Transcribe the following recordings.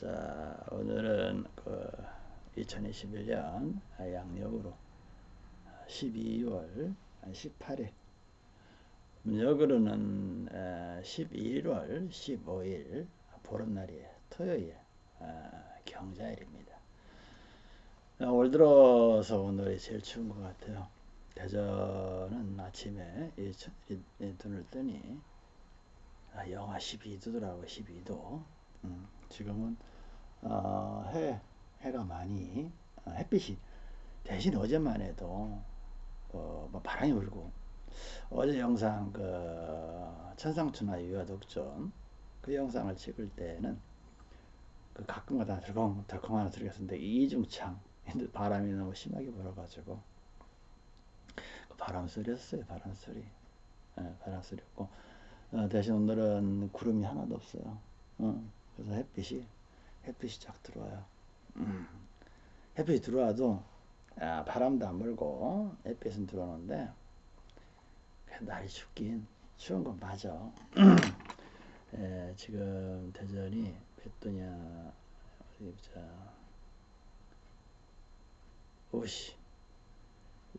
자, 오늘은 그 2021년 양력으로 12월 18일, 음력으로는 11월 15일 보름날이에요. 토요일 경자일입니다. 올 들어서 오늘이 제일 추운 것 같아요. 대전은 아침에 눈을 뜨니 아, 영하 12도더라고 12도. 음, 지금은 어, 해 해가 많이 어, 햇빛이. 대신 어제만 해도 어, 뭐 바람이 불고. 어제 영상 그 천상춘화 유화 독전 그 영상을 찍을 때는 그 가끔가다 덜컹 덜컹 하나 들렸었는데 이중창 바람이 너무 심하게 불어가지고 그 바람 소리였어요 바람 소리. 네, 바람 소리였고. 어, 대신 오늘은 구름이 하나도 없어요. 어. 그래서 햇빛이 햇빛이 쫙 들어와요. 음. 햇빛이 들어와도 아, 바람도 안 불고 햇빛은 들어오는데 날이 춥긴 추운 건 맞아. 에, 지금 대전이 몇 도냐 어디 보자. 오씨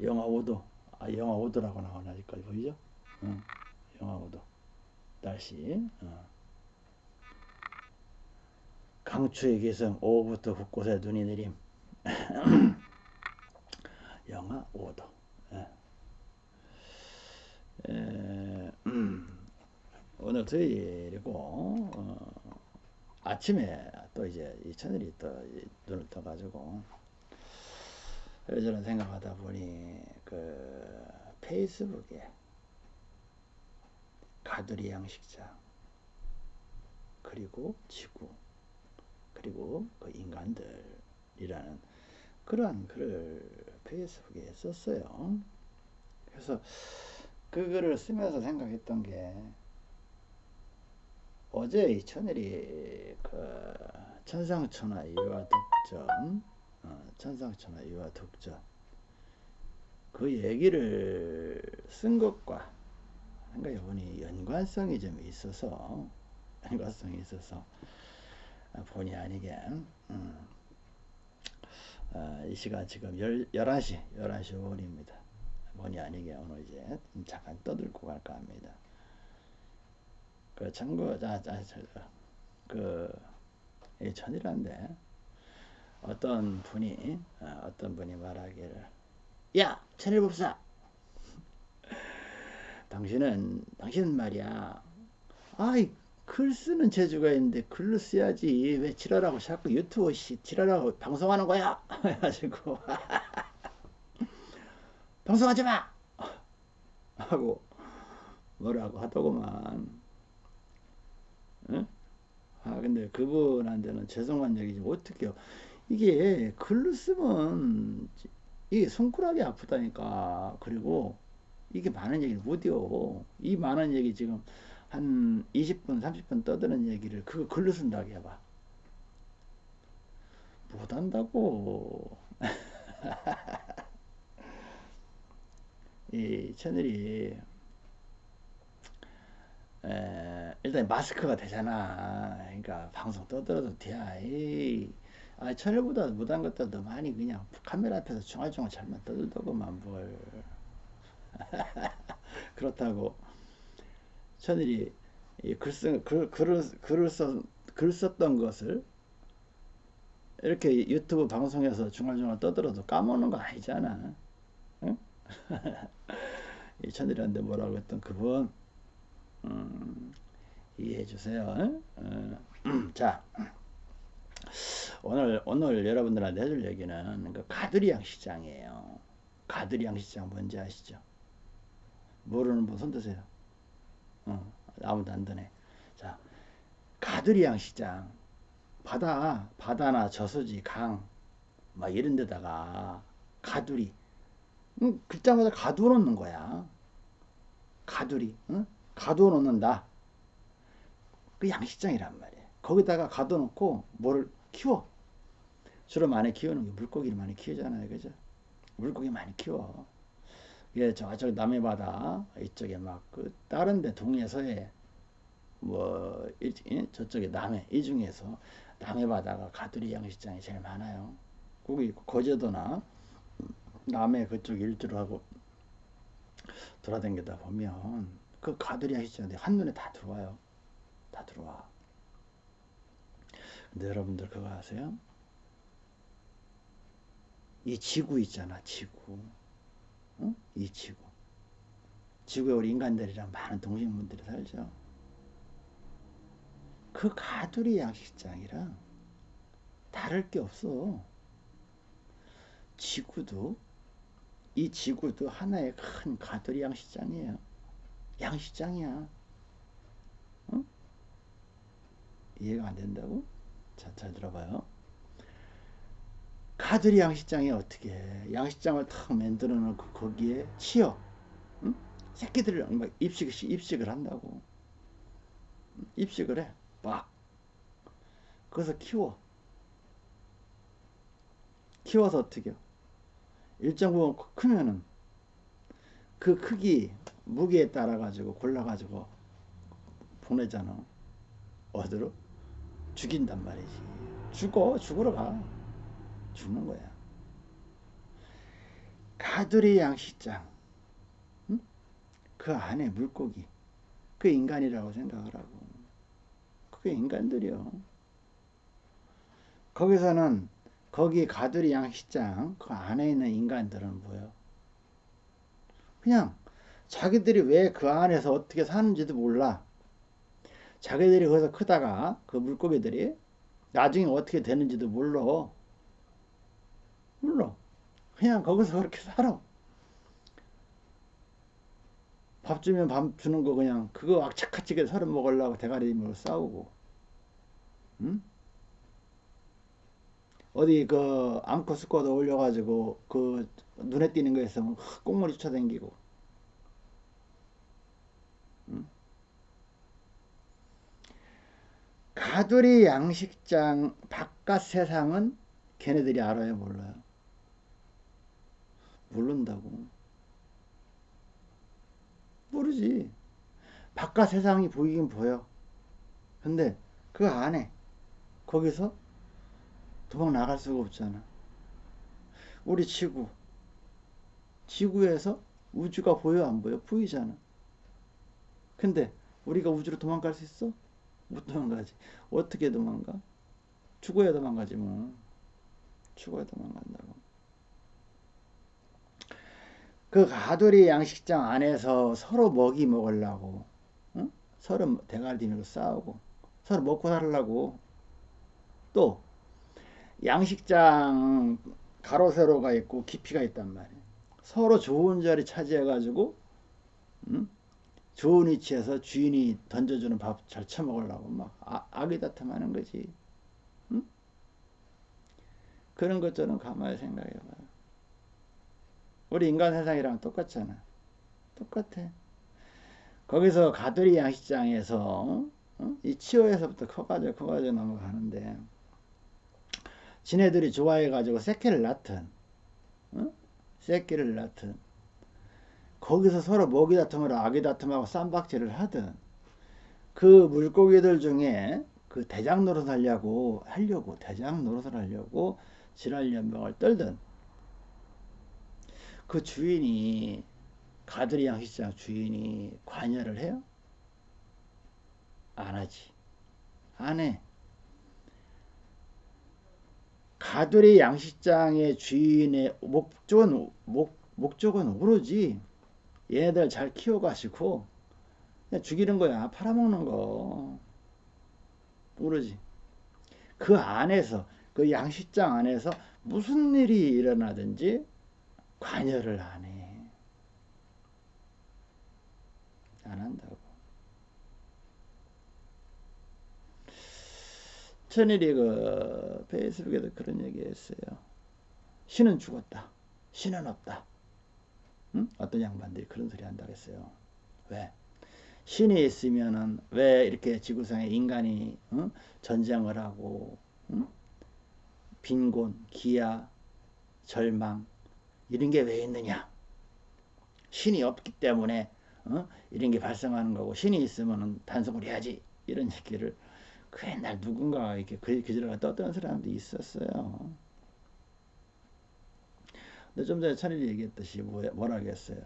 영하 5도 아 영하 5도라고 나오나 여기까지 보이죠? 응. 영하 5도 날씨 어. 강추의 기성 오후부터 곳곳에 눈이 내림. 영하 5도. 예. 에, 음, 오늘 토요일이고 어, 아침에 또 이제 이 천일이 또 눈을 떠가지고 저는 생각하다 보니 그 페이스북에 가두리 양식장 그리고 지구 그리고 그 인간들이라는 그러한 글을 페이스북에 썼어요. 그래서 그 글을 쓰면서 생각했던 게 어제 이 천일이 그 천상천하 유화 독전 어, 천상천하 유화 독전 그 얘기를 쓴 것과 생각해 보니 연관성이 좀 있어서 연관성이 있어서 본의 아니게. 음. 어, 이 시간 지금 열, 11시 11시 5분입니다. 본의 아니게 오늘 이제 잠깐 떠들고 갈까 합니다. 그 참고 자, 자, 자, 그 전이란데 어떤 분이 어, 떤 분이 말하기를 야 천일법사! 당신은 당신은 말이야. 아이 글 쓰는 재주가 있는데 글로 써야지 왜 지랄하고 자꾸 유튜브 씨 지랄하고 방송하는 거야? 해가지고. 방송하지 마! 하고 뭐라고 하더구만. 응? 아 근데 그분한테는 죄송한 얘기지. 어떻게요? 이게 글로 쓰면 이게 손가락이 아프다니까. 그리고 이게 많은 얘기를 못해요. 이 많은 얘기 지금 한 20분, 30분 떠드는 얘기를 그거 글로 쓴다고 해봐. 못한다고. 이 채널이 에, 일단 마스크가 되잖아. 그러니까 방송 떠들어도 돼. 아, 채널보다 못한 것들도 많이 그냥 카메라 앞에서 중얼중얼 잘만 떠들더구만 뭘. 그렇다고 천일이 글, 쓴, 글, 글을, 글을, 썼던 것을 이렇게 유튜브 방송에서 중얼중얼 떠들어도 까먹는 거 아니잖아. 응? 이 천일한테 뭐라고 했던 그분 음, 이해해 주세요. 응? 어, 자 오늘 오늘 여러분들한테 해줄 얘기는 그 가두리양 시장이에요. 가두리양 시장 뭔지 아시죠? 모르는 분 손 드세요. 어, 아무도 안 드네. 자, 가두리양 시장. 바다, 바다나 저수지, 강, 막 이런 데다가 가두리. 응, 글자마다 가두어 놓는 거야. 가두리. 응? 가두어 놓는다. 그 양식장이란 말이야. 거기다가 가둬 놓고 뭐를 키워. 주로 많이 키우는 게 물고기를 많이 키우잖아요. 그죠? 물고기 많이 키워. 예, 저쪽 남해 바다 이쪽에 막 그 다른 데 동해서에 뭐 이, 저쪽에 남해 이 중에서 남해 바다가 가두리 양식장이 제일 많아요. 거기 거제도나 남해 그쪽 일주로 하고 돌아다니다 보면 그 가두리 양식장이 한눈에 다 들어와요. 다 들어와. 근데 여러분들 그거 아세요? 이 지구 있잖아, 지구. 어? 이 지구. 지구에 우리 인간들이랑 많은 동식물들이 살죠. 그 가두리 양식장이랑 다를 게 없어. 지구도 이 지구도 하나의 큰 가두리 양식장이에요. 양식장이야. 어? 이해가 안 된다고? 자, 잘 들어봐요. 가두리 양식장이 어떻게 해? 양식장을 탁 만들어 놓고 거기에 치어. 응? 새끼들을 막 입식, 입식을 한다고. 입식을 해. 막. 그래서 키워. 키워서 어떻게 해? 일정 부분 크면은 그 크기, 무게에 따라 가지고 골라 가지고 보내잖아. 어디로? 죽인단 말이지. 죽어, 죽으러 가. 죽는 거야. 가두리 양식장. 응? 그 안에 물고기. 그 인간이라고 생각을 하고. 그게 인간들이요. 거기서는 거기 가두리 양식장 그 안에 있는 인간들은 뭐예요? 그냥 자기들이 왜 그 안에서 어떻게 사는지도 몰라. 자기들이 거기서 크다가 그 물고기들이 나중에 어떻게 되는지도 몰라. 몰라. 그냥 거기서 그렇게 살아. 밥 주면 밥 주는 거 그냥 그거 악착같이 서로 먹으려고 대가리 들고 싸우고. 응? 어디 그 앙코 스쿼드 올려가지고 그 눈에 띄는 거 있으면 꽁무니 쫓아다니고 응? 가두리 양식장 바깥 세상은 걔네들이 알아요 몰라요 모른다고 모르지 바깥 세상이 보이긴 보여 근데 그 안에 거기서 도망 나갈 수가 없잖아. 우리 지구. 지구에서 우주가 보여 안 보여? 보이잖아. 근데 우리가 우주로 도망갈 수 있어? 못 도망가지. 어떻게 도망가? 죽어야 도망가지 뭐. 죽어야 도망간다고. 그 가돌이 양식장 안에서 서로 먹이 먹으려고 응? 서로 들고 싸우고 서로 먹고 살려고 또 양식장 가로 세로가 있고 깊이가 있단 말이에요. 서로 좋은 자리 차지해 가지고 음? 좋은 위치에서 주인이 던져주는 밥 잘 처먹으려고 막 아, 악의다툼하는 거지. 음? 그런 것처럼 가만히 생각해 봐요. 우리 인간 세상이랑 똑같잖아. 똑같아. 거기서 가두리 양식장에서 어? 이 치어에서부터 커가지고 커가지고 넘어가는데 지네들이 좋아해가지고 새끼를 낳든, 어? 새끼를 낳든, 거기서 서로 먹이 다툼을 아기 다툼하고 쌈박질을 하든, 그 물고기들 중에 그 대장 노릇 하려고, 하려고, 대장 노릇을 하려고 지랄 연병을 떨든, 그 주인이, 가드리 양식장 주인이 관여를 해요? 안 하지. 안 해. 가두리 양식장의 주인의 목적은 목, 목적은 오로지 얘네들 잘 키워가시고 죽이는 거야 팔아먹는 거 오로지 그 안에서 그 양식장 안에서 무슨 일이 일어나든지 관여를 안 해. 안 한다고. 천일이 그 페이스북에도 그런 얘기 했어요. 신은 죽었다. 신은 없다. 응? 어떤 양반들이 그런 소리 한다고 했어요. 왜? 신이 있으면은 왜 이렇게 지구상에 인간이 응? 전쟁을 하고 응? 빈곤, 기아, 절망 이런 게 왜 있느냐? 신이 없기 때문에 어? 이런 게 발생하는 거고 신이 있으면 단속을 해야지 이런 얘기를 그 옛날 누군가 이렇게 그 기절을 떴던 사람도 있었어요. 근데 좀 전에 천일이 얘기했듯이 뭐, 뭐라겠어요.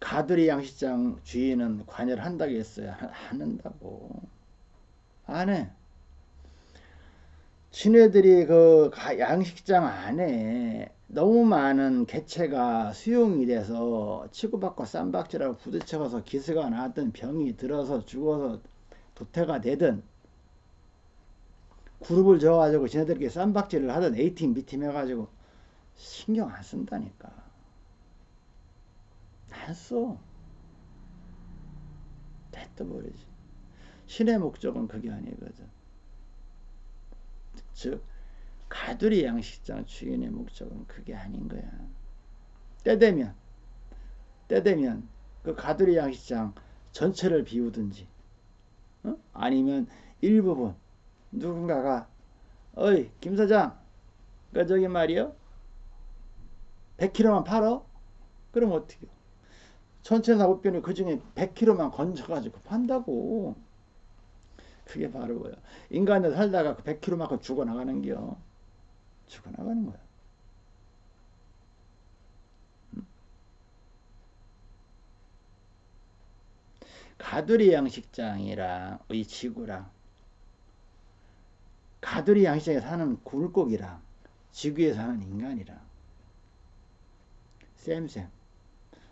가두리 양식장 주인은 관여를 한다고 했어요. 안 한다고. 안 해. 지네들이 그 양식장 안에 너무 많은 개체가 수용이 돼서 치고받고 쌈박질하고 부딪혀서 기스가 나왔던 병이 들어서 죽어서 도태가 되든 그룹을 줘가지고 지네들끼리 쌈박질을 하던 A팀, B팀 해가지고 신경 안 쓴다니까. 안 써. 됐어버리지. 신의 목적은 그게 아니거든. 즉, 가두리 양식장 주인의 목적은 그게 아닌 거야. 때 되면, 때 되면 그 가두리 양식장 전체를 비우든지, 어? 아니면 일부분 누군가가 어이 김 사장 그 저기 말이요 100kg만 팔어? 그럼 어떻게 전체 사업비는 그 중에 100kg만 건져가지고 판다고 그게 바로 뭐야. 인간들 살다가 그 100kg만큼 죽어나가는겨 죽어나가는 거야. 가두리 양식장이랑 이 지구랑 가두리 양식장에 사는 굴곡이랑 지구에 사는 인간이랑 쌤쌤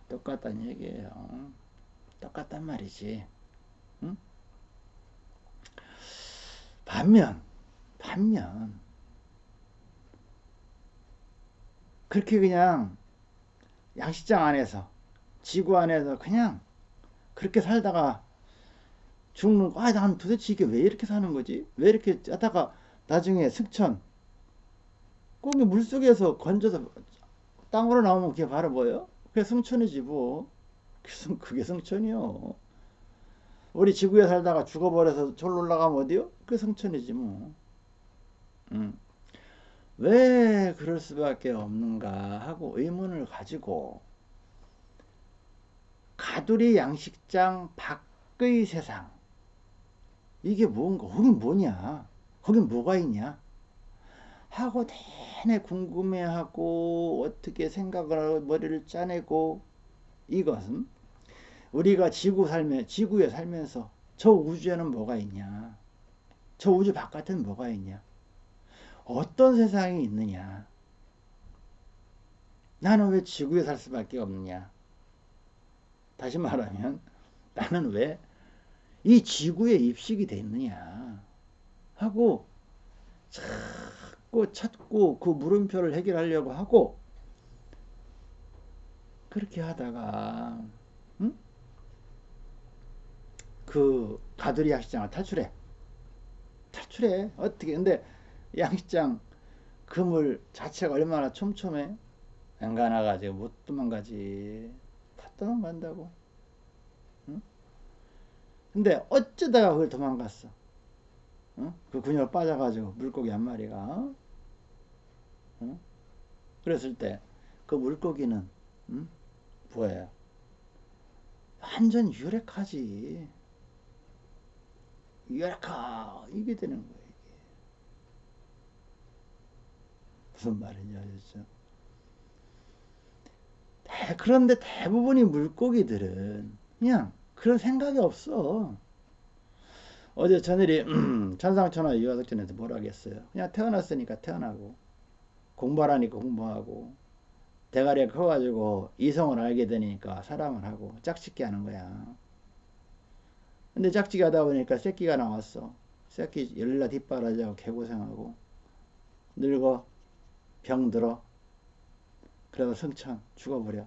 똑같다는 얘기예요. 똑같단 말이지. 반면 반면 그렇게 그냥 양식장 안에서 지구 안에서 그냥 그렇게 살다가 죽는 거, 아, 난 도대체 이게 왜 이렇게 사는 거지? 왜 이렇게 하다가 나중에 승천, 꼭이 물속에서 건져서 땅으로 나오면 그게 바로 뭐예요? 그게 승천이지 뭐. 그게 승천이요. 우리 지구에 살다가 죽어버려서 졸로 올라가면 어디요? 그게 승천이지 뭐. 음. 왜 그럴 수밖에 없는가 하고 의문을 가지고 가두리 양식장 밖의 세상 이게 뭔가 거긴 뭐냐 거긴 뭐가 있냐 하고 내내 궁금해하고 어떻게 생각을 하고 머리를 짜내고 이것은 우리가 지구 살면 지구에 살면서 저 우주에는 뭐가 있냐? 저 우주 바깥에는 뭐가 있냐? 어떤 세상이 있느냐? 나는 왜 지구에 살 수밖에 없느냐? 다시 말하면 나는 왜 이 지구에 입식이 됐느냐? 하고 자꾸 찾고 그 물음표를 해결하려고 하고 그렇게 하다가 응? 그 가두리 양식장을 탈출해 탈출해 어떻게 근데 양식장 그물 자체가 얼마나 촘촘해 앵간나가지고 못 도망가지 도망간다고. 응? 근데 어쩌다가 그걸 도망갔어. 응? 그 근육 빠져가지고 물고기 한 마리가. 응? 그랬을 때 그 물고기는 응? 뭐예요? 완전 유력하지. 유력하 이게 되는 거예요. 이게. 무슨 말인지 아셨죠? 그런데 대부분의 물고기들은 그냥 그런 생각이 없어. 어제 저늘이 천상천하 유아덕전에서 뭐라 하겠어요. 그냥 태어났으니까 태어나고 공부하라니까 공부하고 대가리가 커가지고 이성을 알게 되니까 사랑을 하고 짝짓기 하는 거야. 근데 짝짓기 하다 보니까 새끼가 나왔어. 새끼 열라 뒷바라지하고 개고생하고 늙어 병들어 그래서 승천 죽어버려.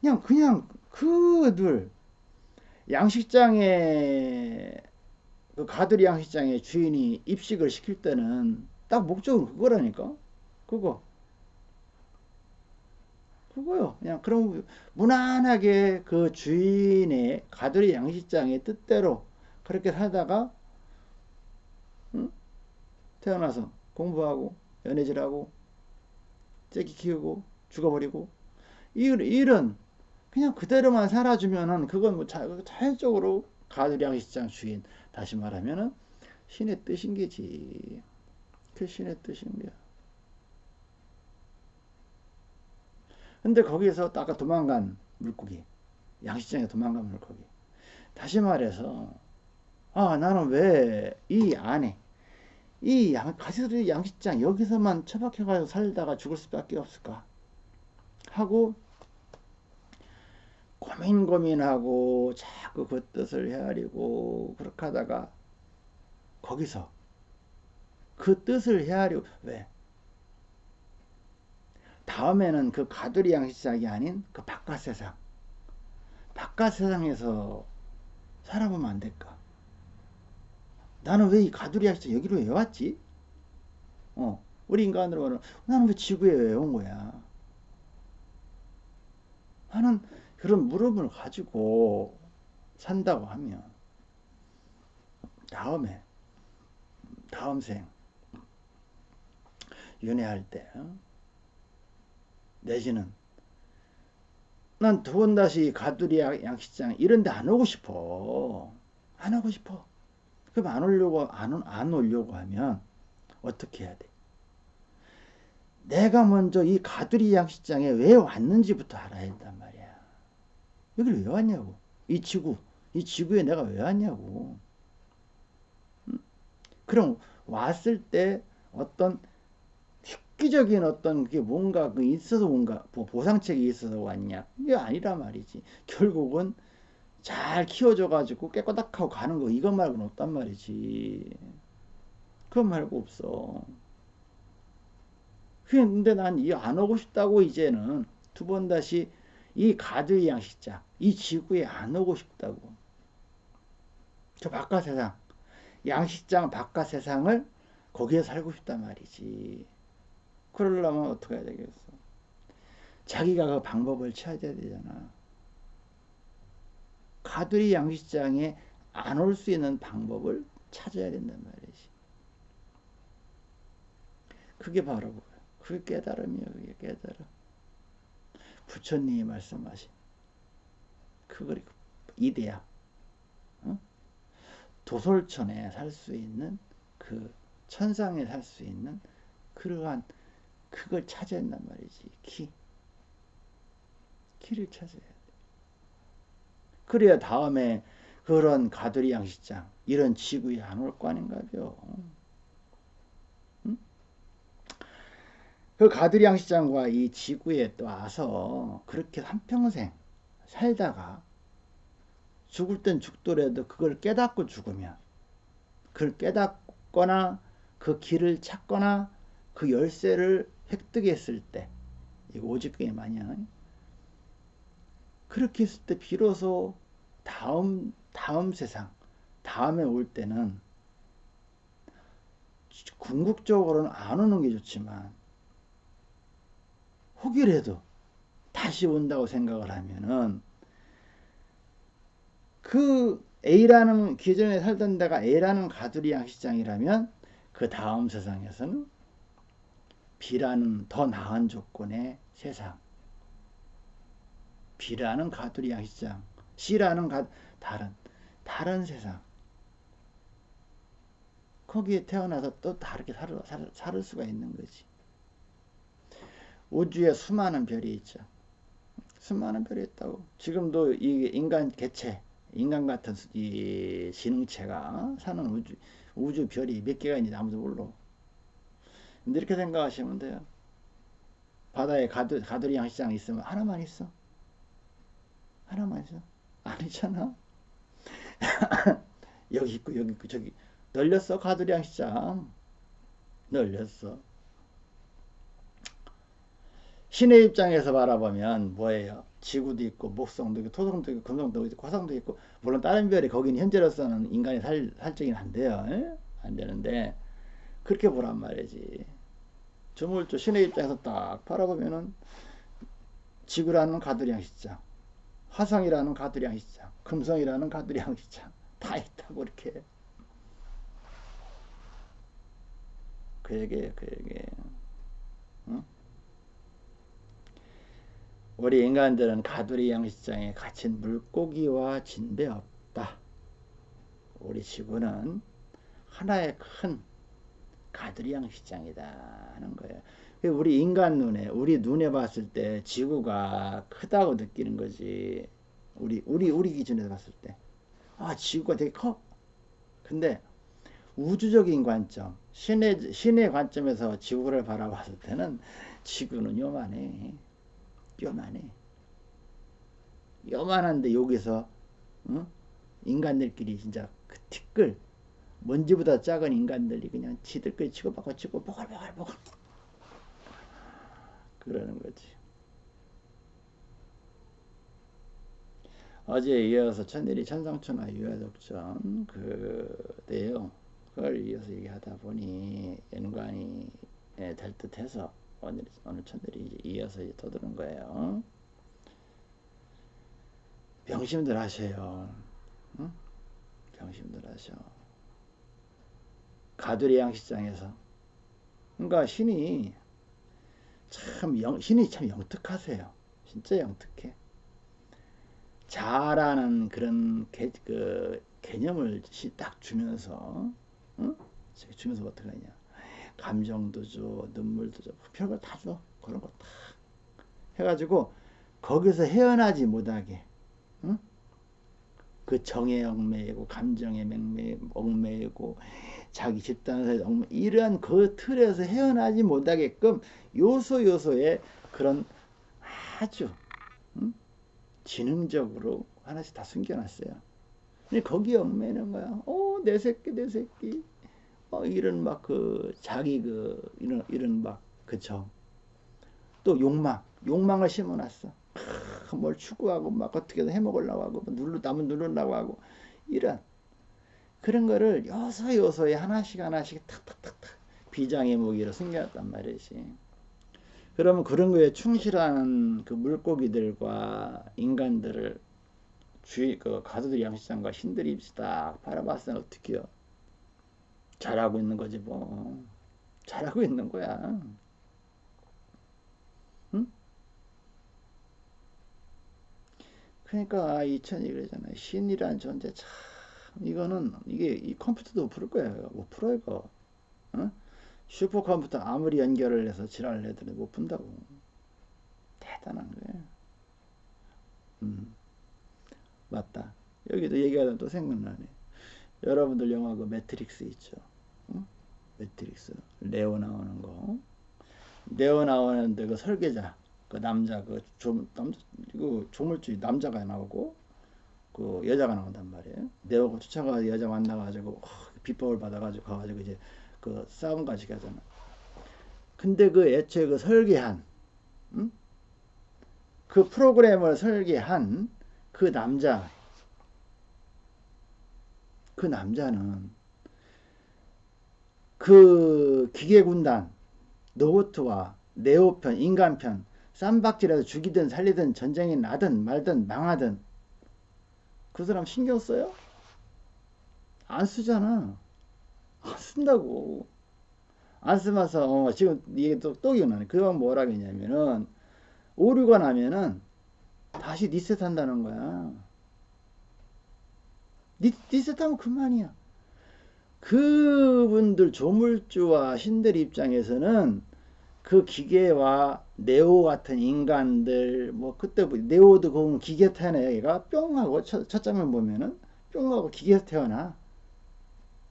그냥 그냥 그들 양식장에 그 가두리 양식장의 주인이 입식을 시킬 때는 딱 목적은 그거라니까. 그거. 그거요. 그냥 그럼 무난하게 그 주인의 가두리 양식장의 뜻대로 그렇게 살다가 응? 태어나서 공부하고 연애질하고 째기 키우고 죽어버리고 이 일은 그냥 그대로만 살아주면은 그건 뭐 자, 자연적으로 가두리 양식장 주인 다시 말하면은 신의 뜻인 게지. 그 신의 뜻인 거야. 근데 거기서 아까 도망간 물고기, 양식장에 도망간 물고기. 다시 말해서, 아, 나는 왜 이 안에, 이 양, 가시리 양식장 여기서만 처박혀가지고 살다가 죽을 수밖에 없을까? 하고, 고민 고민하고 자꾸 그 뜻을 헤아리고 그렇게 하다가 거기서 그 뜻을 헤아리고 왜 다음에는 그 가두리 양식장이 아닌 그 바깥 세상. 바깥 세상에서 살아보면 안 될까? 나는 왜 이 가두리 양식장 여기로 왜 왔지? 어 우리 인간으로 말하면 나는 왜 지구에 왜 온 거야? 하는 그런 물음을 가지고 산다고 하면 다음에 다음 생 연애할 때 어? 내지는 난 두 번 다시 가두리 양식장 이런 데 안 오고 싶어. 안 오고 싶어. 그럼 안 오려고 안, 안 오려고 하면 어떻게 해야 돼? 내가 먼저 이 가두리 양식장에 왜 왔는지부터 알아야 한단 말이야. 여기를 왜 왔냐고. 이 지구 이 지구에 내가 왜 왔냐고. 그럼 왔을 때 어떤 획기적인 어떤 그게 뭔가 그 있어서 뭔가 보상책이 있어서 왔냐? 이게 아니라 말이지. 결국은 잘 키워져 가지고 깨꼬닥하고 가는 거 이것 말고는 없단 말이지. 그것 말고 없어. 근데 난 이 안 오고 싶다고 이제는 두 번 다시 이 가드의 양식자 이 지구에 안 오고 싶다고. 저 바깥 세상 양식장 바깥 세상을 거기에 살고 싶단 말이지. 그러려면 어떻게 해야 되겠어? 자기가 그 방법을 찾아야 되잖아. 가두리 양식장에 안 올 수 있는 방법을 찾아야 된단 말이지. 그게 바로 그게 깨달음이야. 그게 깨달음. 부처님이 말씀하신 그걸 이대야. 도솔천에 살 수 있는 그 천상에 살 수 있는 그러한 그걸 찾아야 한단 말이지. 키. 키를 찾아야 돼. 그래야 다음에 그런 가두리 양식장 이런 지구에 안 올 거 아닌가요? 응? 그 가두리 양식장과 이 지구에 또 와서 그렇게 한평생 살다가 죽을 땐 죽더라도 그걸 깨닫고 죽으면 그걸 깨닫거나 그 길을 찾거나 그 열쇠를 획득했을 때 이거 오직게임 아니야? 그렇게 했을 때 비로소 다음 다음 세상 다음에 올 때는 궁극적으로는 안 오는 게 좋지만 혹이라도 다시 온다고 생각을 하면은 그 A라는 기존에 살던 데가 A라는 가두리 양식장이라면 그 다음 세상에서는 B라는 더 나은 조건의 세상. B라는 가두리 양식장. C라는 가, 다른 다른 세상. 거기에 태어나서 또 다르게 살, 살, 살 수가 있는 거지. 우주에 수많은 별이 있죠. 수많은 별이 있다고. 지금도 이 인간 개체 인간 같은 이 지능체가 사는 우주, 우주 별이 몇 개가 있는지 아무도 몰라. 이렇게 생각하시면 돼요. 바다에 가두, 가두리 양식장 있으면 하나만 있어. 하나만 있어. 아니잖아. 여기 있고 여기 있고 저기 널렸어 가두리 양식장. 널렸어. 신의 입장에서 바라보면 뭐예요? 지구도 있고 목성도 있고 토성도 있고 금성도 있고 화성도 있고 물론 다른 별이 거기는 현재로서는 인간이 살, 살적인 한데요. 에? 안 되는데 그렇게 보란 말이지. 주물주 신의 입장에서 딱 바라보면은 지구라는 가두량 시장, 화성이라는 가두량 시장, 금성이라는 가두량 시장 다 있다고 이렇게 그 얘기예요, 그 얘기예요. 응? 우리 인간들은 가두리 양식장에 갇힌 물고기와 진배 없다. 우리 지구는 하나의 큰 가두리양 시장이다 하는 거예요. 우리 인간 눈에 우리 눈에 봤을 때 지구가 크다고 느끼는 거지. 우리 우리 우리 기준에서 봤을 때. 아, 지구가 되게 커. 근데 우주적인 관점, 신의 신의 관점에서 지구를 바라봤을 때는 지구는 요만해. 요만해. 요만한데 여기서 어? 인간들끼리 진짜 그 티끌 먼지보다 작은 인간들이 그냥 지들끼리 치고받고 치고 보글보글보글 그러는 거지. 어제 이어서 천일이 천상천하 유화독전 그 내용 그걸 이어서 얘기하다 보니 연관이 될 듯해서 오늘 오늘 천일이 이어서 떠드는 거예요. 병심들 하셔요. 응? 병심들 하셔. 가두리 양식장에서. 그러니까 신이 참 영, 신이 참 영특하세요. 진짜 영특해. 자라는 그런 개, 그 개념을 딱 주면서, 응? 주면서 어떻게 하냐. 감정도 줘, 눈물도 줘, 별걸 다 줘. 그런 거 다 해가지고 거기서 헤어나지 못하게, 응? 그 정에 얽매이고 감정에 맹매, 얽매이고 자기 집단에서 얽매 이런 그 틀에서 헤어나지 못하게끔 요소 요소에 그런 아주 응? 지능적으로 하나씩 다 숨겨놨어요. 근데 거기에 얽매이는 거야. 어, 내 새끼, 내 새끼. 어, 이런 막 그 자기 그 이런 이런 막 그죠. 또 욕망, 욕망을 심어놨어. 뭘 추구하고 막 어떻게든 해먹으려고 하고 뭐 눌러 남은 누르려고 하고 이런 그런 거를 요소 요소에 하나씩 하나씩 탁탁탁탁 비장의 무기로 숨겨놨단 말이지. 그러면 그런 거에 충실한 그 물고기들과 인간들을 주의 그 가수들 양식장과 신들이 딱 바라봤을 때 어떻게요? 잘하고 있는 거지 뭐 잘하고 있는 거야. 응? 그러니까 이천이 그러잖아요. 신이란 존재 참 이거는 이게 이 컴퓨터도 못풀 거예요. 못 풀어 이거. 어? 슈퍼컴퓨터 아무리 연결을 해서 지랄을 해도 못 푼다고. 대단한 거예요. 음. 맞다. 여기도 얘기하다 또 생각나네. 여러분들 영화 그 매트릭스 있죠. 어? 매트릭스. 네오 나오는 거. 네오 나오는데 그 설계자, 그 남자, 그 조, 남자, 그 조물주의 남자가 나오고, 그 여자가 나온단 말이에요. 네오가 쫓아가 여자 만나가지고, 어, 비법을 받아가지고 가가지고 이제 그 싸움 가지게 하잖아. 근데 그 애초에 그 설계한, 응? 그 프로그램을 설계한 그 남자, 그 남자는 그 기계군단, 노보트와 네오편, 인간편, 쌈박질해서 죽이든 살리든 전쟁이 나든 말든 망하든 그 사람 신경 써요? 안 쓰잖아. 안 쓴다고. 안 쓰면서 어, 지금 이게 또, 또 기억나네. 그건 뭐라 했냐면은 오류가 나면은 다시 리셋 한다는 거야. 리, 리셋하면 그만이야. 그분들 조물주와 신들 입장에서는 그 기계와 네오 같은 인간들 뭐 그때 뭐 네오도 그 기계 태어나 얘가 뿅 하고 첫, 첫 장면 보면은 뿅 하고 기계에서 태어나.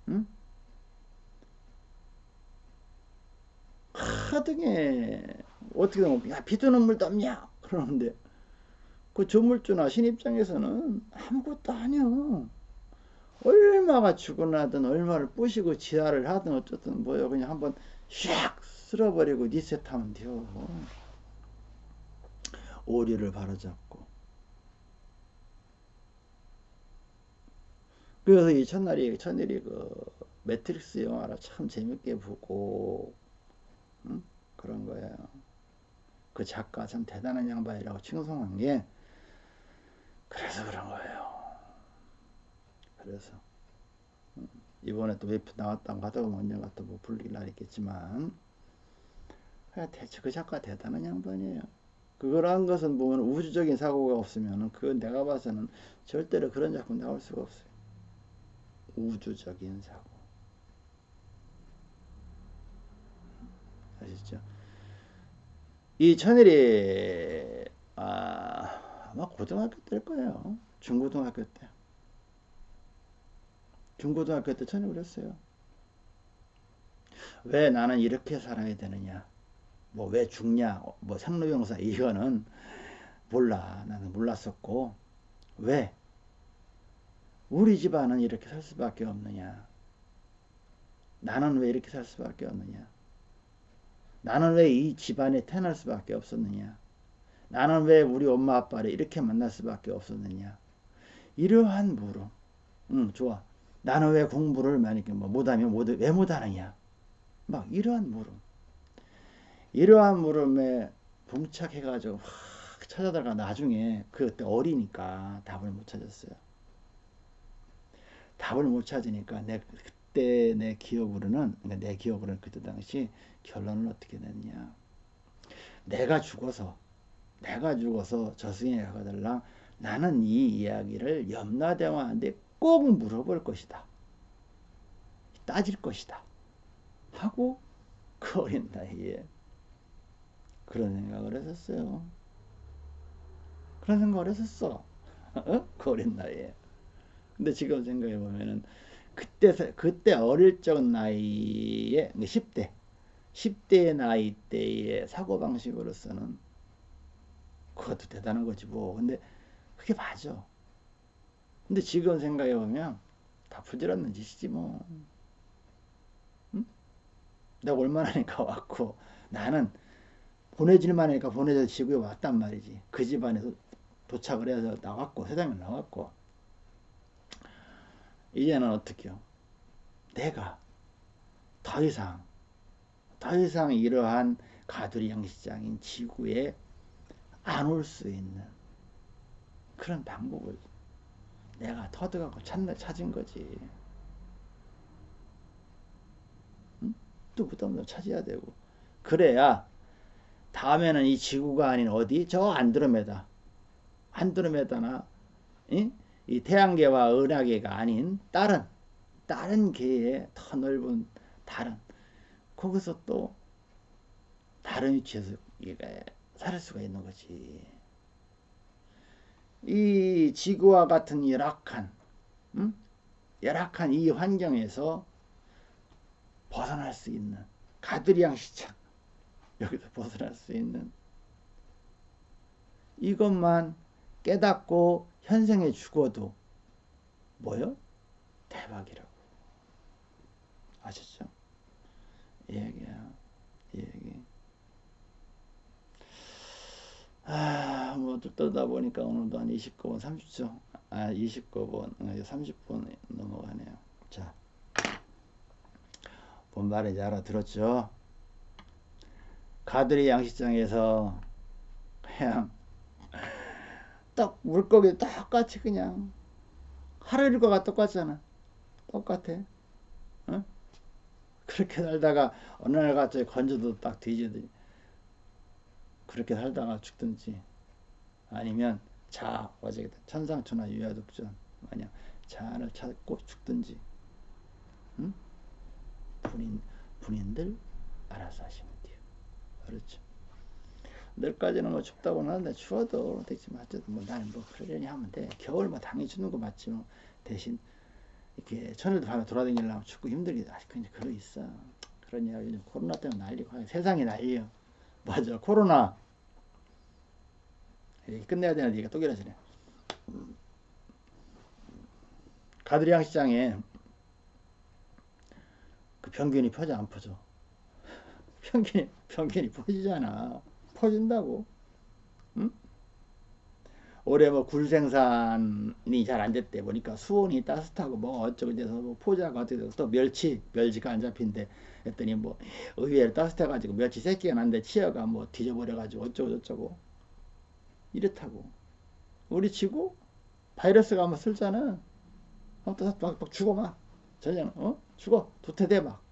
응? 하등에 어떻게 되면 야 비트는 물도 없냐 그러는데 그 조물주나 신 입장에서는 아무것도 아니야. 얼마가 죽어나든 얼마를 부시고 지하를 하든 어쨌든 뭐요 그냥 한번 샥 쓸어버리고 리셋하면 돼요. 오류를 바로잡고. 그래서 이 첫날이 첫일이 그 매트릭스 영화를 참 재밌게 보고 응? 그런 거예요. 그 작가 참 대단한 양반이라고 칭송한 게 그래서 그런 거예요. 그래서 이번에 또 웨이프 나왔다고 보면 언젠가 또뭐 불릴 날 있겠지만 대체 그 작가 대단한 양반이에요. 그거란 것은 보면 우주적인 사고가 없으면 그 내가 봐서는 절대로 그런 작품 나올 수가 없어요. 우주적인 사고. 아시죠? 이 천일이 아, 아마 고등학교 때일 거예요. 중고등학교 때. 중고등학교 때 천일 그랬어요. 왜 나는 이렇게 살아야 되느냐? 뭐 왜 죽냐? 뭐 생로병사 이거는 몰라. 나는 몰랐었고 왜? 우리 집안은 이렇게 살 수밖에 없느냐? 나는 왜 이렇게 살 수밖에 없느냐? 나는 왜 이 집안에 태어날 수밖에 없었느냐? 나는 왜 우리 엄마 아빠를 이렇게 만날 수밖에 없었느냐? 이러한 물음. 응, 좋아. 나는 왜 공부를 만약에 뭐 못하면 못, 왜 못하느냐? 막 이러한 물음. 이러한 물음에 봉착해가지고 확 찾아다가 나중에 그때 어리니까 답을 못 찾았어요. 답을 못 찾으니까 내 그때 내 기억으로는 그러니까 내 기억으로는 그때 당시 결론을 어떻게 냈냐. 내가 죽어서 내가 죽어서 저승에 가달라. 나는 이 이야기를 염라대왕한테 꼭 물어볼 것이다. 따질 것이다. 하고 그 어린 나이에 그런 생각을 했었어요 그런 생각을 했었어 어? 그 어린 나이에 근데 지금 생각해 보면은 그때 그때 어릴 적 나이에 10대 10대 나이 때의 사고 방식으로서는 그것도 대단한 거지 뭐. 근데 그게 맞아. 근데 지금 생각해 보면 다 부질없는 짓이지 뭐. 응? 내가 얼마나 니까 왔고 나는 보내질만 하니까 보내져 지구에 왔단 말이지. 그 집안에서 도착을 해서 나왔고 세상에 나왔고 이제는 어떻게요? 내가 더 이상 더 이상 이러한 가두리 양식장인 지구에 안 올 수 있는 그런 방법을 내가 터득하고 찾는, 찾은 거지. 응? 또 그다음에 찾아야 되고 그래야 다음에는 이 지구가 아닌 어디 저 안드로메다 안드로메다나 응? 이 태양계와 은하계가 아닌 다른 다른 계의 더 넓은 다른 거기서 또 다른 위치에서 살 수가 있는 거지. 이 지구와 같은 열악한 음? 열악한 이 환경에서 벗어날 수 있는 가드리앙 시장 여기서 벗어날 수 있는 이것만 깨닫고 현생에 죽어도 뭐요? 대박이라고. 아셨죠? 이 얘기야. 이 얘기. 아, 뭐, 떠다 보니까 오늘도 한 29분 30초. 아, 29분, 30분 어, 넘어가네요. 자. 뭔 말인지 알아들었죠? 가들이 양식장에서 그냥 딱 물고기 똑같이 그냥 하루 일과가 똑같잖아. 똑같아. 어? 그렇게 살다가 어느 날 갑자기 건져도 딱 뒤지듯이 그렇게 살다가 죽든지 아니면 자 어제 천상천하 유야독전 마냥 자를 찾고 죽든지 응? 분인 분인들 알아서 돼요. 그렇죠. 내일까지는 뭐 춥다고는 하는데 추워도 되지만 어쨌든 뭐 나는 뭐 그러려니 하면 돼. 겨울 뭐 당연히 춥는 거 맞지 뭐 대신 이렇게 천일도 밤에 돌아다니려면 춥고 힘들게 아직 그냥 그러 있어. 그런 이야기 요즘 코로나 때문에 난리고 세상이 난리요. 맞아 코로나 끝내야 되는 얘기가 또 길어지네. 가드리앙 시장에 그 평균이 퍼져 안 퍼져? 평균이 평균이 퍼지잖아. 퍼진다고. 응? 올해 뭐 굴 생산이 잘 안 됐대. 보니까 수온이 따뜻하고 뭐 어쩌고 저쩌고 뭐 포자가 어떻게 돼서 또 멸치 멸치가 안 잡힌대. 했더니 뭐 의외로 따뜻해가지고 멸치 새끼가 난데 치어가 뭐 뒤져버려가지고 어쩌고 저쩌고. 이렇다고. 우리 지구 바이러스가 한번 쓸잖아 어, 막, 막 죽어 막 전쟁 어? 죽어. 도태돼 막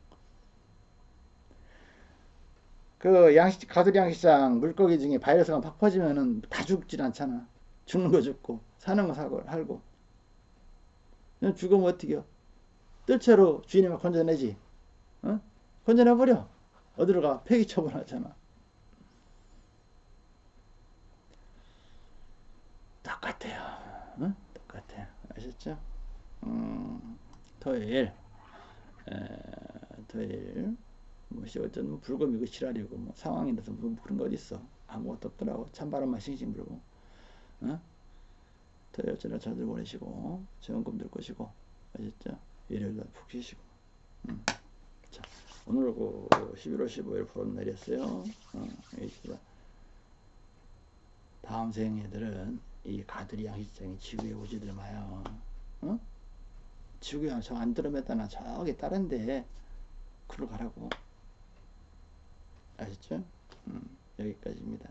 그 양식 가두리 양식장 물고기 중에 바이러스가 팍 퍼지면은 다 죽질 않잖아. 죽는 거 죽고 사는 거 사고 살고. 죽으면 어떻게 요 뜰채로 주인이 막 건져내지. 어? 건져내버려. 어디로 가? 폐기 처분하잖아. 똑같아요. 어? 똑같아요. 아셨죠? 음, 토요일, 에, 토요일, 뭐, 시 어쩌면 불금이고 실알이고, 뭐, 상황이라서 뭐 그런 거 어딨어. 아무것도 없더라고. 찬바람만 싱싱 불고. 어? 토요일 저녁 잘들 보내시고, 좋은 꿈들 꾸시고, 아셨죠? 일요일날 푹 쉬시고. 음. 자, 오늘 그 11월 15일 프로는 내렸어요. 어, 다음 생애들은 이 가드리 양식장이 지구에 오지들 마요. 어? 지구에 저안 들어맸다나 저기 다른데 그로 가라고. 아셨죠? 음, 여기까지입니다.